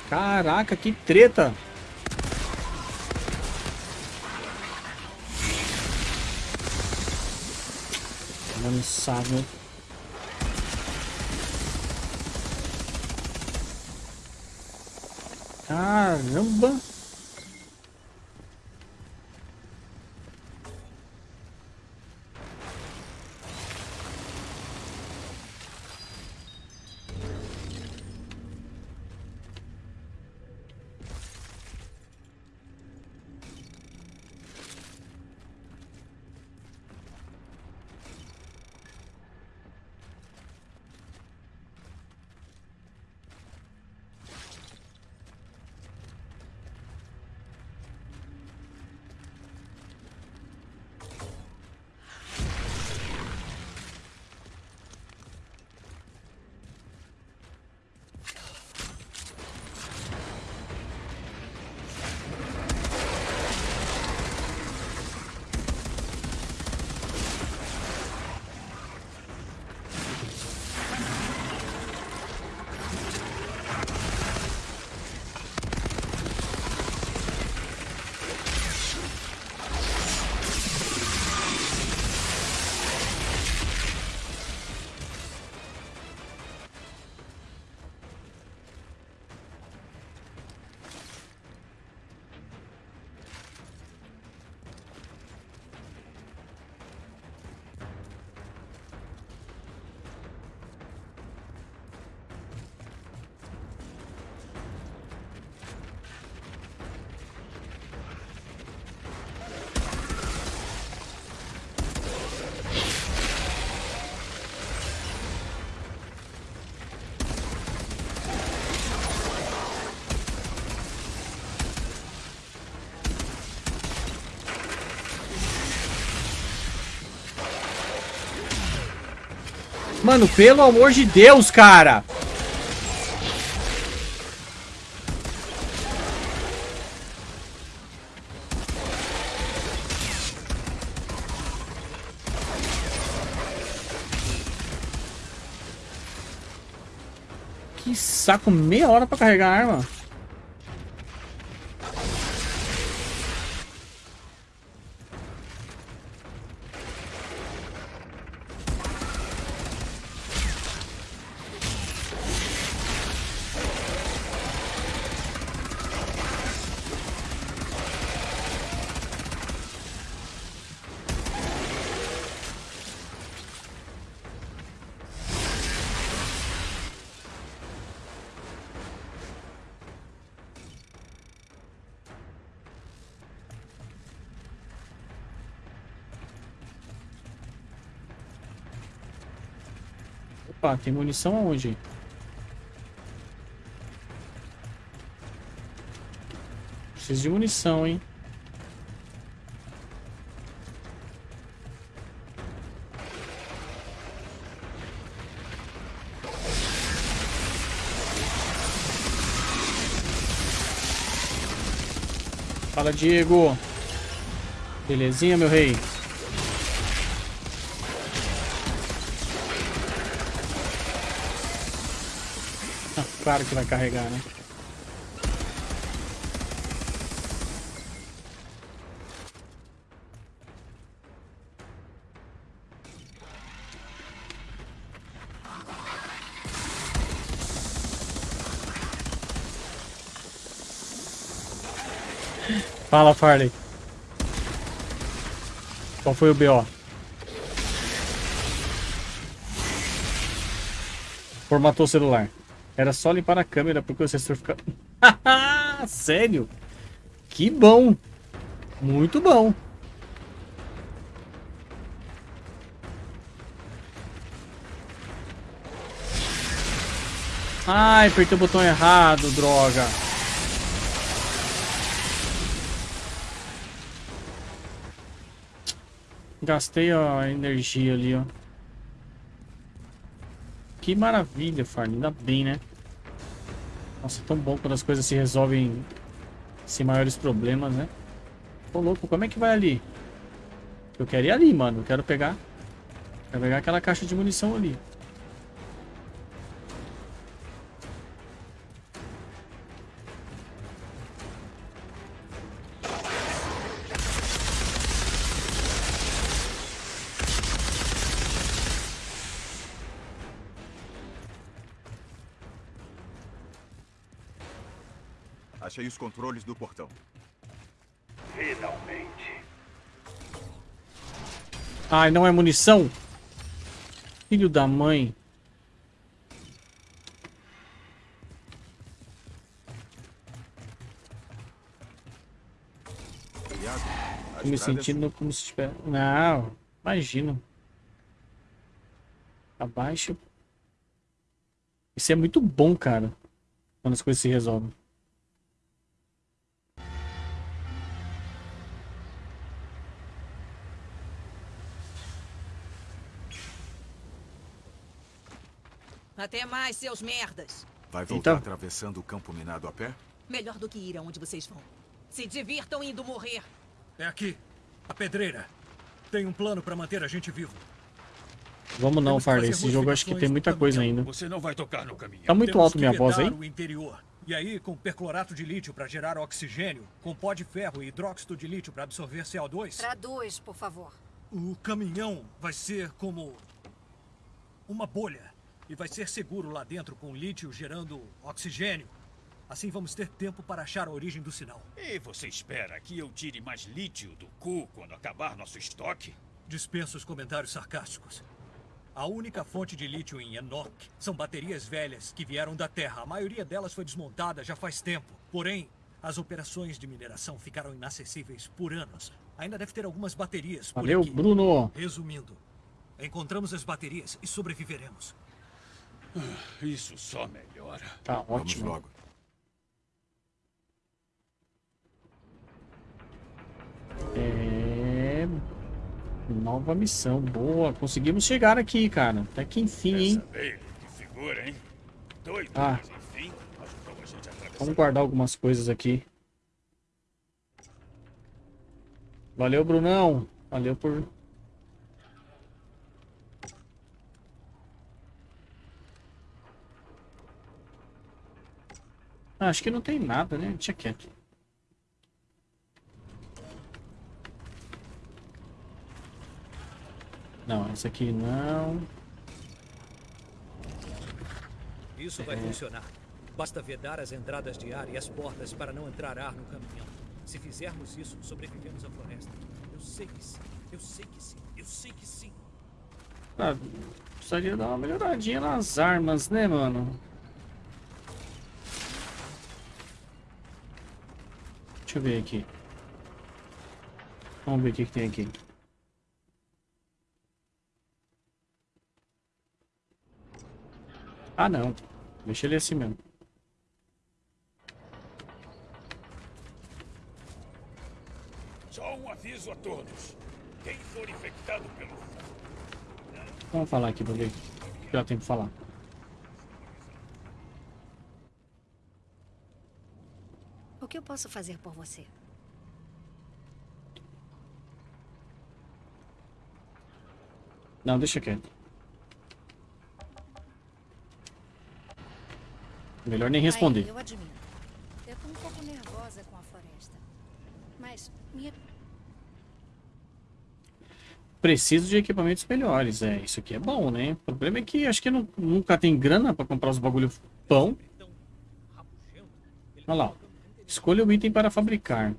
Caraca, que treta. Sabe. Caramba. Mano, pelo amor de Deus, cara. Que saco, meia hora pra carregar a arma. Opa, tem munição aonde? Preciso de munição, hein? Fala, Diego. Belezinha, meu rei? Claro que vai carregar, né? Fala, Farley. Qual foi o BO? Formatou o celular. Era só limpar a câmera porque o sensor fica... Sério? Que bom. Muito bom. Ai, apertei o botão errado, droga. Gastei a energia ali, ó. Que maravilha, Farley. Ainda bem, né? Nossa, tão bom quando as coisas se resolvem sem maiores problemas, né? Ô, louco, como é que vai ali? Eu quero ir ali, mano. Eu quero pegar... Quero pegar aquela caixa de munição ali. Os controles do portão. Finalmente. Ai, não é munição? Filho da mãe. Tô me sentindo como se tivesse... Não, imagino. Abaixo. Isso é muito bom, cara. Quando as coisas se resolvem. Até mais, seus merdas. Vai voltar Então. atravessando o campo minado a pé? Melhor do que ir aonde vocês vão. Se divirtam indo morrer. É aqui. A pedreira. Tem um plano para manter a gente vivo. Vamos não, Farley. Esse jogo eu acho que tem muita coisa ainda. Você não vai tocar no caminhão. Tá muito Temos alto minha voz aí? interior. E aí, com perclorato de lítio para gerar oxigênio, com pó de ferro e hidróxido de lítio para absorver CO2, Traduz, por favor. o caminhão vai ser como uma bolha. E vai ser seguro lá dentro com lítio gerando oxigênio. Assim vamos ter tempo para achar a origem do sinal. E você espera que eu tire mais lítio do cu quando acabar nosso estoque? Dispenso os comentários sarcásticos. A única fonte de lítio em Enoch são baterias velhas que vieram da Terra. A maioria delas foi desmontada já faz tempo. Porém, as operações de mineração ficaram inacessíveis por anos. Ainda deve ter algumas baterias por Valeu, aqui. Bruno. Resumindo, encontramos as baterias e sobreviveremos. Isso só melhora. Tá Vamos ótimo. logo. É... Nova missão. Boa. Conseguimos chegar aqui, cara. Até que enfim, hein? Que figura, hein? Doido, Ah. enfim. Vamos guardar algumas coisas aqui. Valeu, Brunão. Valeu por... Ah, acho que não tem nada, né? Deixa quieto. Não, essa aqui não. Isso vai funcionar. Basta vedar as entradas de ar e as portas para não entrar ar no caminhão. Se fizermos isso, sobrevivemos à floresta. Eu sei que sim. Eu sei que sim. Eu sei que sim. Ah, precisaria dar uma melhoradinha nas armas, né, mano? Deixa eu ver aqui. Vamos ver o que, que tem aqui. Ah, não. Deixa ele assim mesmo. Só um aviso a todos. Quem for infectado pelo Vamos falar aqui pra ver o que já tem pra falar. O que eu posso fazer por você? Não, deixa quieto. Melhor nem responder. Aí, eu admito. Eu tô um pouco nervosa com a floresta. Mas minha Preciso de equipamentos melhores. É, isso aqui é bom, né? O problema é que acho que não- nunca tem grana pra comprar os bagulho pão. Olha lá. Escolha o item para fabricar.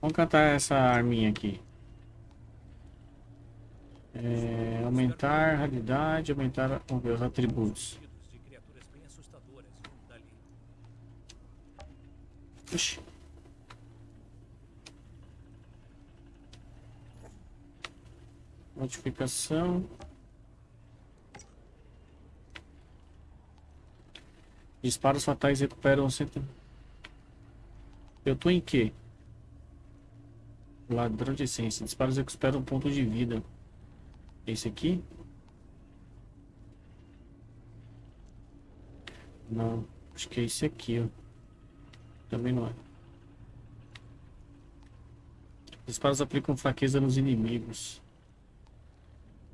Vamos cantar essa arminha aqui. É, aumentar raridade, aumentar vamos ver, os atributos. Oxi. Notificação. Disparos fatais recuperam cento... Eu tô em quê? Ladrão de essência. Disparos recuperam um ponto de vida. Esse aqui? Não. Acho que é esse aqui, ó. Também não é. Disparos aplicam fraqueza nos inimigos.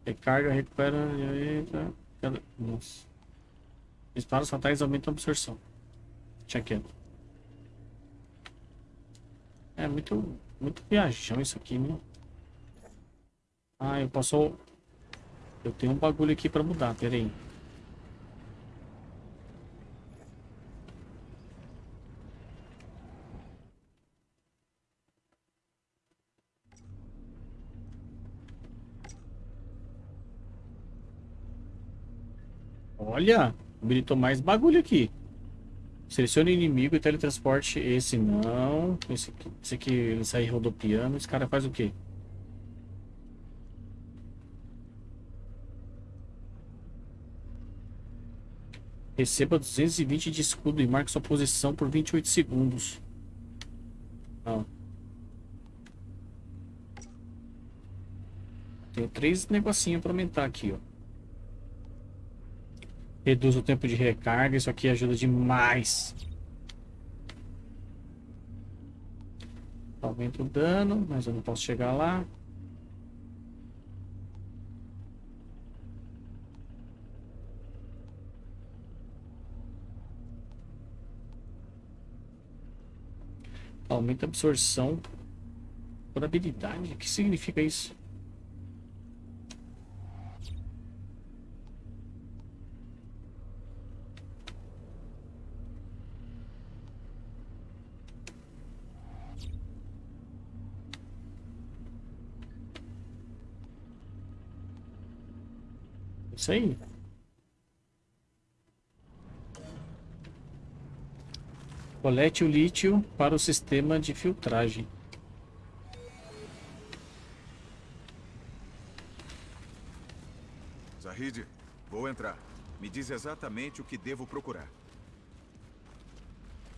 Recarga, recupera. Cada... Nossa. Disparos fatais aumentam a absorção. Quieto. É muito, muito viajão isso aqui? Ah, eu posso... Eu tenho um bagulho aqui pra mudar, pera aí. Olha, habilitou mais bagulho aqui. Selecione inimigo e teletransporte. Esse não. Esse aqui, esse aqui ele sai rodopiando. Esse cara faz o quê? Receba 220 de escudo e marque sua posição por 28 segundos. Não. Tem três negocinhos para aumentar aqui, ó. Reduz o tempo de recarga, isso aqui ajuda demais. Aumenta o dano, mas eu não posso chegar lá. Aumenta a absorção por habilidade. O que significa isso? Isso aí. Colete o lítio para o sistema de filtragem. Zahid, vou entrar. Me diz exatamente o que devo procurar.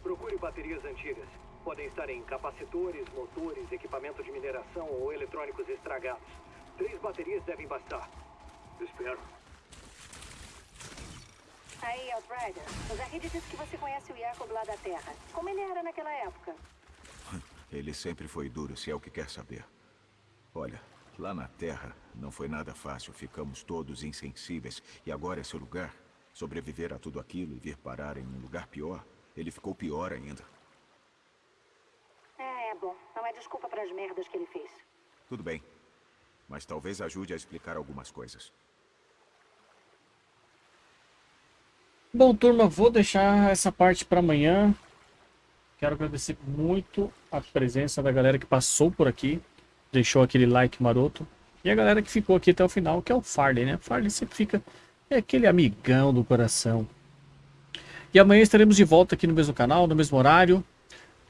Procure baterias antigas. Podem estar em capacitores, motores, equipamento de mineração ou eletrônicos estragados. Três baterias devem bastar. Espero. Aí, Outrider, o Zahid disse que você conhece o Jacob lá da Terra. Como ele era naquela época? Ele sempre foi duro, se é o que quer saber. Olha, lá na Terra não foi nada fácil. Ficamos todos insensíveis. E agora esse lugar, sobreviver a tudo aquilo e vir parar em um lugar pior, ele ficou pior ainda. É, é bom. Não é desculpa para as merdas que ele fez. Tudo bem. Mas talvez ajude a explicar algumas coisas. Bom, turma, vou deixar essa parte para amanhã. Quero agradecer muito a presença da galera que passou por aqui, deixou aquele like maroto. E a galera que ficou aqui até o final, que é o Farley, né? Farley sempre fica... É aquele amigão do coração. E amanhã estaremos de volta aqui no mesmo canal, no mesmo horário.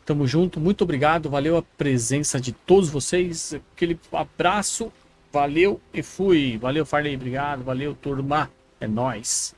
Tamo junto, muito obrigado, valeu a presença de todos vocês. Aquele abraço, valeu e fui. Valeu, Farley, obrigado, valeu, turma. É nóis.